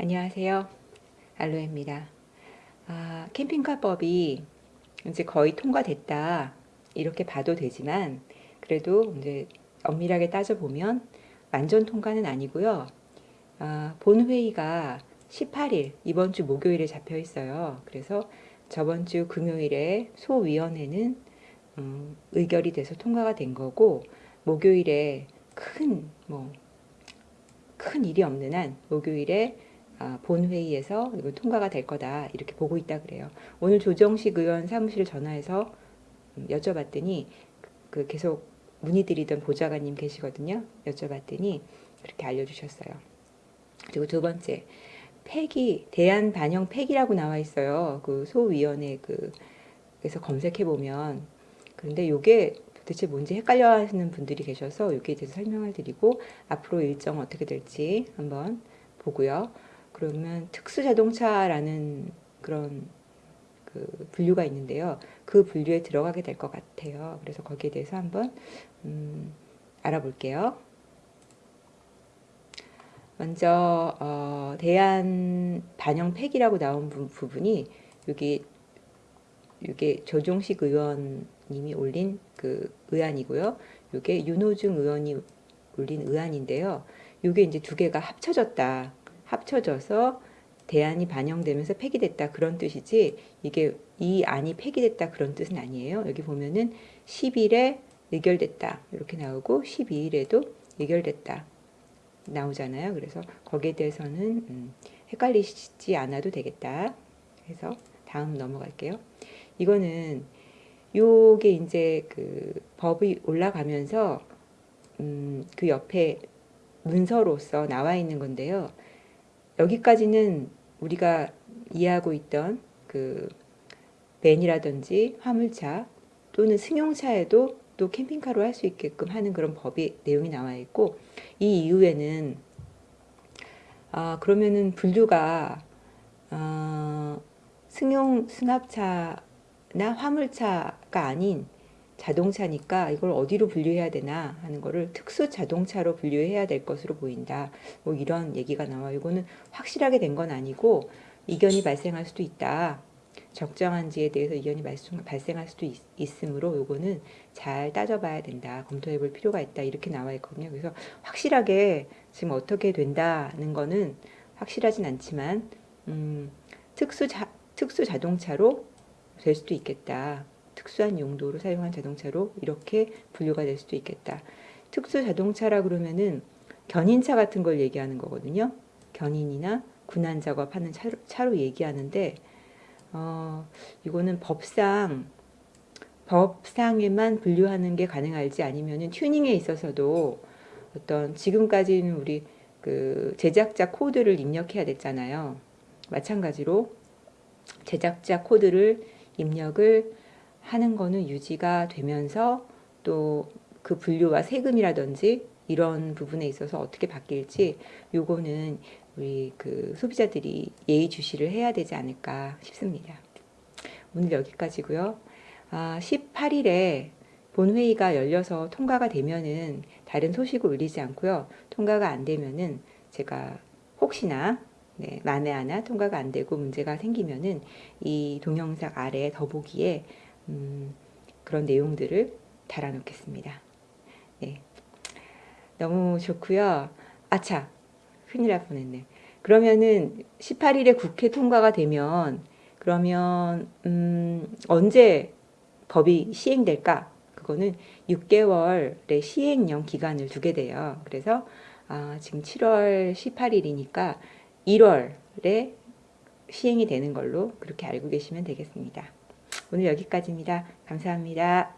안녕하세요. 알로에입니다. 아, 캠핑카법이 이제 거의 통과됐다. 이렇게 봐도 되지만, 그래도 이제 엄밀하게 따져보면 완전 통과는 아니고요. 아, 본회의가 18일, 이번 주 목요일에 잡혀 있어요. 그래서 저번 주 금요일에 소위원회는 음, 의결이 돼서 통과가 된 거고, 목요일에 큰, 뭐, 큰 일이 없는 한 목요일에 아, 본회의에서 이거 통과가 될 거다 이렇게 보고 있다 그래요. 오늘 조정식 의원 사무실 전화해서 음, 여쭤봤더니 그 계속 문의드리던 보좌관님 계시거든요. 여쭤봤더니 그렇게 알려주셨어요. 그리고 두 번째 폐기 대한 반영 폐기라고 나와 있어요. 그 소위원회 그 그래서 검색해 보면 그런데 요게 도대체 뭔지 헷갈려 하시는 분들이 계셔서 여기에 대해서 설명을 드리고 앞으로 일정 어떻게 될지 한번 보고요. 그러면 특수자동차라는 그런 그 분류가 있는데요. 그 분류에 들어가게 될 것 같아요. 그래서 거기에 대해서 한번 음, 알아볼게요. 먼저 어, 대한 반영 폐기라고 나온 부, 부분이 여기 이게 조종식 의원님이 올린 그 의안이고요. 이게 윤호중 의원이 올린 의안인데요. 이게 이제 두 개가 합쳐졌다. 합쳐져서 대안이 반영되면서 폐기됐다 그런 뜻이지 이게 이 안이 폐기됐다 그런 뜻은 아니에요. 여기 보면은 10일에 의결됐다 이렇게 나오고 12일에도 의결됐다 나오잖아요. 그래서 거기에 대해서는 음, 헷갈리지 않아도 되겠다. 그래서 다음 넘어갈게요. 이거는 요게 이제 그 법이 올라가면서 음, 그 옆에 문서로서 나와 있는 건데요. 여기까지는 우리가 이해하고 있던 그 벤이라든지 화물차 또는 승용차에도 또 캠핑카로 할 수 있게끔 하는 그런 법이 내용이 나와 있고 이 이후에는 아 그러면은 분류가 어, 승용 승합차나 화물차가 아닌 자동차니까 이걸 어디로 분류해야 되나 하는 거를 특수 자동차로 분류해야 될 것으로 보인다. 뭐 이런 얘기가 나와. 이거는 확실하게 된 건 아니고 이견이 발생할 수도 있다. 적정한지에 대해서 이견이 발생할 수도 있, 으므로 요거는 잘 따져봐야 된다. 검토해 볼 필요가 있다. 이렇게 나와 있거든요. 그래서 확실하게 지금 어떻게 된다는 거는 확실하진 않지만 음, 특수 자, 특수 자동차로 될 수도 있겠다. 특수한 용도로 사용한 자동차로 이렇게 분류가 될 수도 있겠다. 특수 자동차라 그러면은 견인차 같은 걸 얘기하는 거거든요. 견인이나 군안 작업하는 차로, 차로 얘기하는데 어, 이거는 법상 법상에만 분류하는 게 가능할지 아니면은 튜닝에 있어서도 어떤 지금까지는 우리 그 제작자 코드를 입력해야 됐잖아요. 마찬가지로 제작자 코드를 입력을 하는 거는 유지가 되면서 또 그 분류와 세금이라든지 이런 부분에 있어서 어떻게 바뀔지 요거는 우리 그 소비자들이 예의주시를 해야 되지 않을까 싶습니다. 오늘 여기까지고요. 아, 18일에 본회의가 열려서 통과가 되면은 다른 소식을 올리지 않고요. 통과가 안 되면은 제가 혹시나 네, 만에 하나 통과가 안 되고 문제가 생기면은 이 동영상 아래 더보기에 음, 그런 내용들을 달아놓겠습니다. 네. 너무 좋고요. 아차, 큰일 날 뻔했네. 그러면은 18일에 국회 통과가 되면 그러면 음, 언제 법이 시행될까? 그거는 6개월의 시행령 기간을 두게 돼요. 그래서 아, 지금 7월 18일이니까 1월에 시행이 되는 걸로 그렇게 알고 계시면 되겠습니다. 오늘 여기까지입니다. 감사합니다.